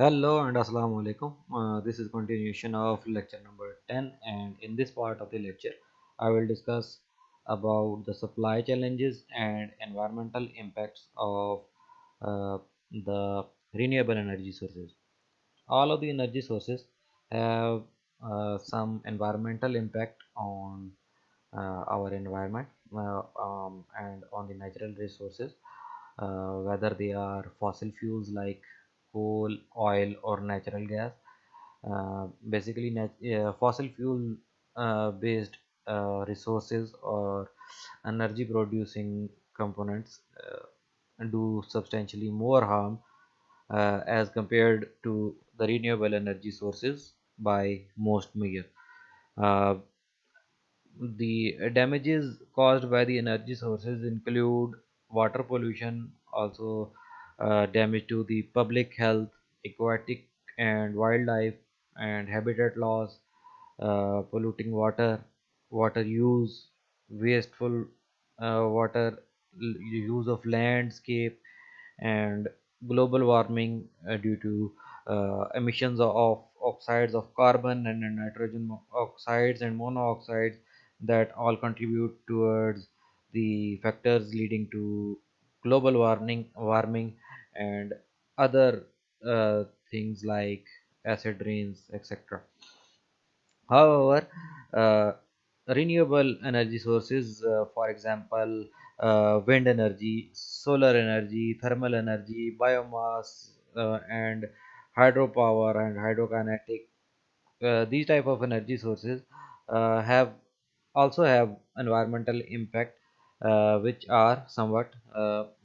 Hello and Assalamu alaikum. Uh, this is continuation of lecture number 10 and in this part of the lecture I will discuss about the supply challenges and environmental impacts of uh, the renewable energy sources. All of the energy sources have uh, some environmental impact on uh, our environment uh, um, and on the natural resources uh, whether they are fossil fuels like coal, oil, or natural gas. Uh, basically, uh, fossil fuel uh, based resources or energy producing components do substantially more harm uh, as compared to the renewable energy sources by most measure. Uh, the damages caused by the energy sources include water pollution, also uh, damage to the public health, aquatic and wildlife, and habitat loss, uh, polluting water, water use, wasteful uh, water use of landscape, and global warming uh, due to uh, emissions of oxides of carbon and nitrogen oxides and monoxides that all contribute towards the factors leading to global warming warming and other uh, things like acid rains etc However, uh, renewable energy sources, uh, for example, uh, wind energy, solar energy, thermal energy, biomass, uh, and hydropower and hydrokinetic, uh, these type of energy sources have also have environmental impact which are somewhat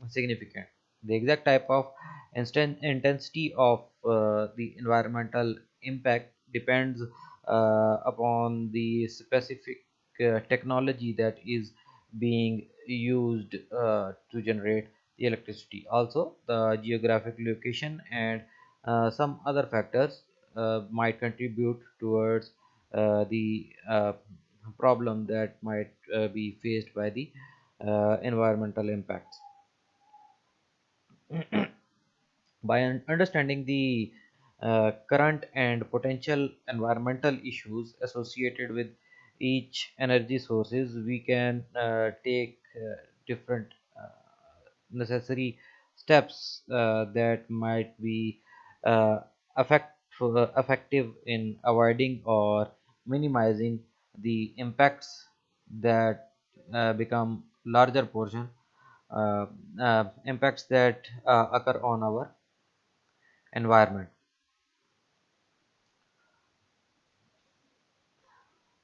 significant. The exact type of intensity of uh, the environmental impact depends uh, upon the specific uh, technology that is being used uh, to generate the electricity. Also, the geographic location and uh, some other factors uh, might contribute towards the problem that might be faced by the environmental impacts by un- understanding the uh, current and potential environmental issues associated with each energy sources we can uh, take uh, different uh, necessary steps uh, that might be uh, effect, effective in avoiding or minimizing the impacts that become larger portion impacts that uh, occur on our environment.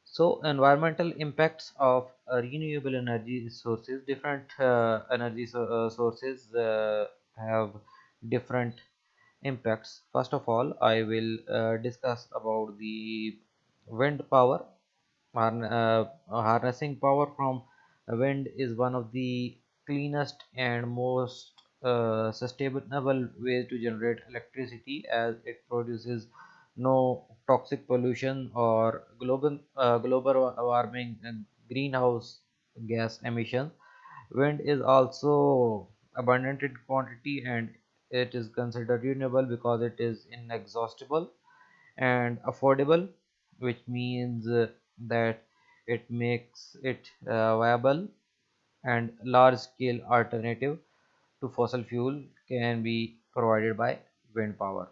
So, environmental impacts of uh, renewable energy sources, different uh, energy so, uh, sources uh, have different impacts. First of all, I will uh, discuss about the wind power. Harn- uh, harnessing power from wind is one of the cleanest and most uh, sustainable ways to generate electricity as it produces no toxic pollution or global uh, global warming and greenhouse gas emissions. Wind is also abundant in quantity and it is considered renewable because it is inexhaustible and affordable, which means uh, that it makes it uh, viable and large scale alternative to fossil fuel can be provided by wind power.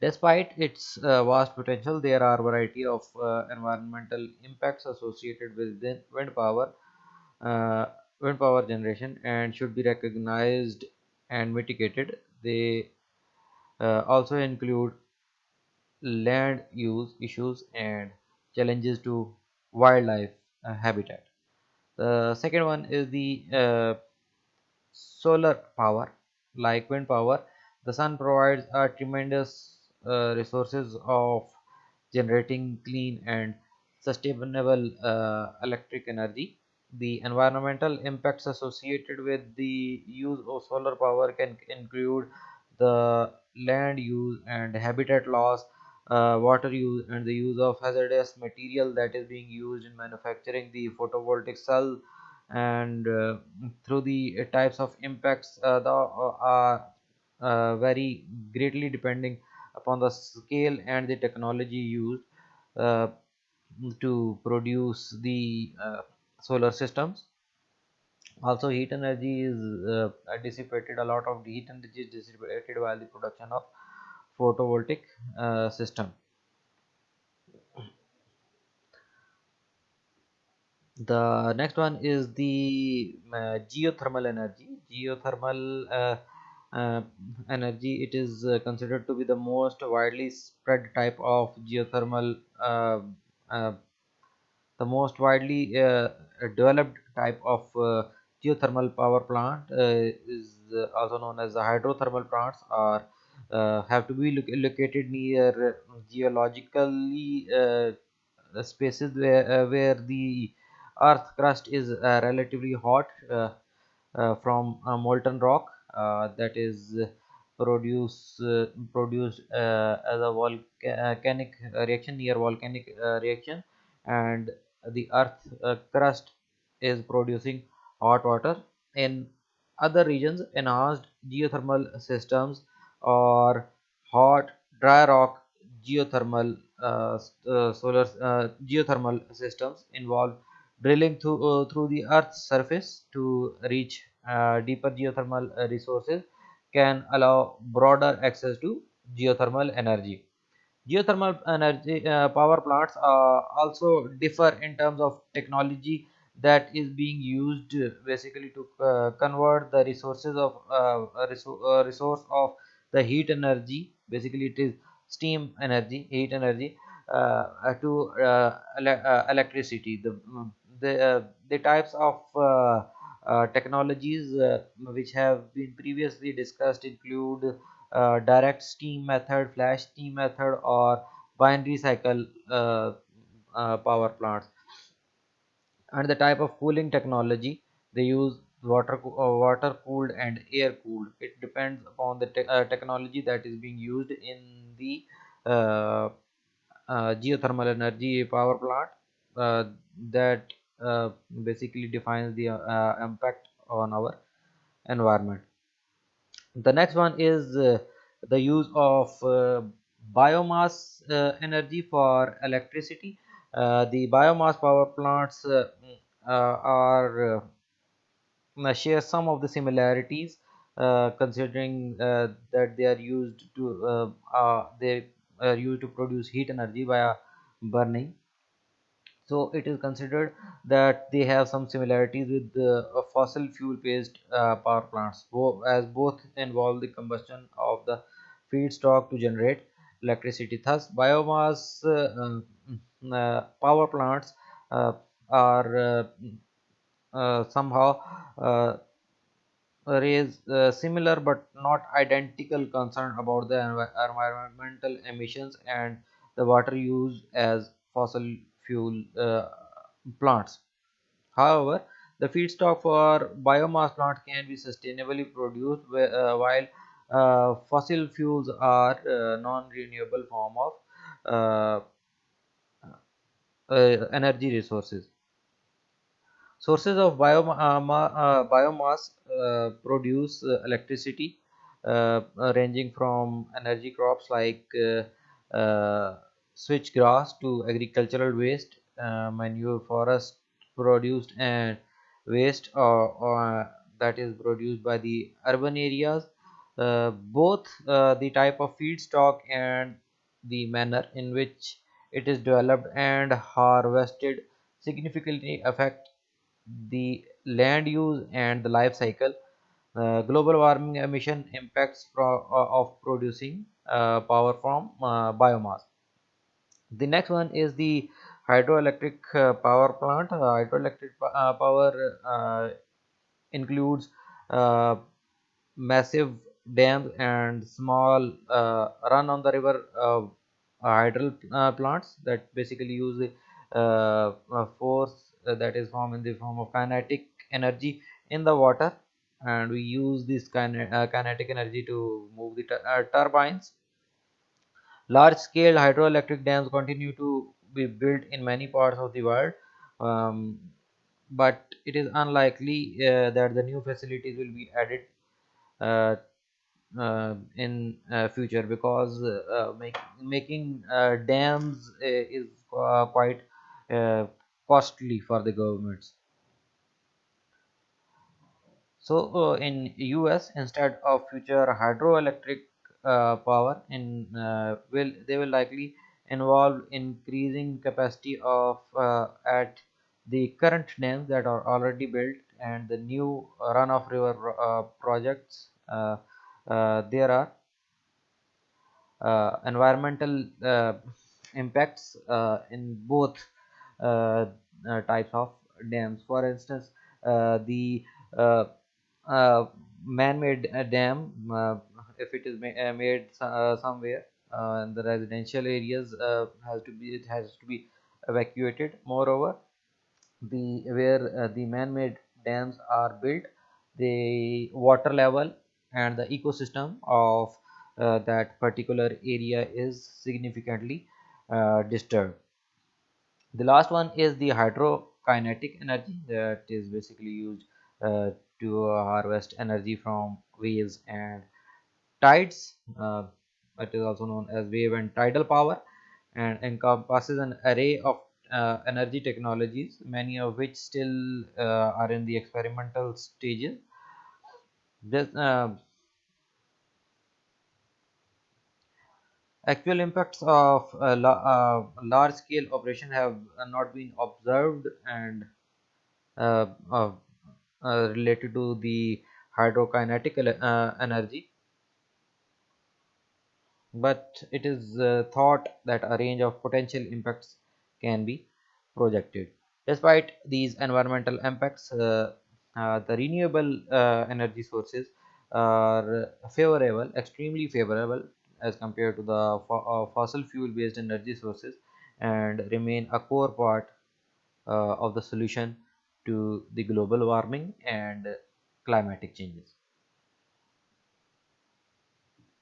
Despite its uh, vast potential, there are a variety of uh, environmental impacts associated with wind power, uh, wind power generation, and should be recognized and mitigated. They uh, also include land use issues and challenges to wildlife uh, habitat. The second one is the uh, solar power like wind power. The sun provides a tremendous uh, resources of generating clean and sustainable uh, electric energy. The environmental impacts associated with the use of solar power can include the land use and habitat loss uh, water use and the use of hazardous material that is being used in manufacturing the photovoltaic cell and uh, through the uh, types of impacts uh, the uh, uh, uh, very greatly depending upon the scale and the technology used uh, to produce the solar systems. Also heat energy is dissipated a lot of heat energy is dissipated while the production of photovoltaic uh, system. The next one is the uh, geothermal energy. Geothermal uh, uh, energy it is uh, considered to be the most widely spread type of geothermal uh, the most widely developed type of geothermal power plant is also known as the hydrothermal plants or have to be lo located near geologically uh, spaces where, uh, where the earth crust is uh, relatively hot uh, uh, from molten rock uh, that is produce uh, produced uh, as a volcanic reaction near volcanic uh, reaction and the earth uh, crust is producing hot water. In other regions enhanced geothermal systems or hot dry rock geothermal uh, uh, solar uh, geothermal systems involve drilling through, uh, through the earth's surface to reach uh, deeper geothermal resources can allow broader access to geothermal energy. Geothermal energy uh, power plants also differ in terms of technology that is being used basically to convert the resources of resource of the heat energy basically it is steam energy heat energy uh, to uh, ele- uh, electricity the mm, the uh, the types of uh, uh, technologies which have been previously discussed include direct steam method, flash steam method, or binary cycle power plants. And the type of cooling technology they use water uh, water cooled and air cooled. It depends upon the te- uh, technology that is being used in the uh, uh, geothermal energy power plant uh, that uh, basically defines the impact on our environment the next one is the use of biomass energy for electricity. The biomass power plants are share some of the similarities, uh, considering uh, that they are used to uh, uh, they are used to produce heat energy via burning. So it is considered that they have some similarities with the uh, fossil fuel based uh, power plants as both involve the combustion of the feedstock to generate electricity. Thus biomass uh, uh, power plants uh, are uh, uh, somehow uh, raise uh, similar but not identical concern about the environmental emissions and the water used as fossil fuel uh, plants. However, the feedstock for biomass plant can be sustainably produced uh, while uh, fossil fuels are uh, non-renewable form of uh, uh, energy resources. Sources of bioma- uh, uh, biomass uh, produce electricity ranging from energy crops like switchgrass to agricultural waste, manure, forest produced, and waste or, or that is produced by the urban areas. Uh, both uh, the type of feedstock and the manner in which it is developed and harvested significantly affect the land use and the life cycle, uh, global warming emission impacts pro- uh, of producing uh, power from uh, biomass. The next one is the hydroelectric uh, power plant. Uh, hydroelectric power includes massive dams and small run on the river hydro plants that basically use the force that is formed in the form of kinetic energy in the water. And we use this kine- uh, kinetic energy to move the tu- uh, turbines. Large scale hydroelectric dams continue to be built in many parts of the world. Um, but it is unlikely uh, that the new facilities will be added uh, uh, in uh, future because uh, make, making uh, dams uh, is uh, quite uh, costly for the governments. So uh, in us instead of future hydroelectric uh, power in uh, will they will likely involve increasing capacity of uh, at the current dams that are already built and the new run-of-river uh, projects uh, there are environmental impacts in both types of dams. For instance, uh, the uh, uh, man-made uh, dam, uh, if it is ma uh, made uh, somewhere uh, in the residential areas, uh, has to be it has to be evacuated. Moreover, the where uh, the man-made dams are built the water level and the ecosystem of uh, that particular area is significantly uh, disturbed the last one is the hydrokinetic energy that is basically used uh, to harvest energy from waves and tides uh, that is also known as wave and tidal power and encompasses an array of uh, energy technologies, many of which still uh, are in the experimental stages. This, actual impacts of la uh, large scale operation have not been observed and uh, uh, related to the hydrokinetic uh, energy but it is uh, thought that a range of potential impacts can be projected. Despite these environmental impacts, the renewable energy sources are favorable, extremely favorable as compared to the fo uh, fossil fuel based energy sources and remain a core part uh, of the solution to the global warming and climatic changes.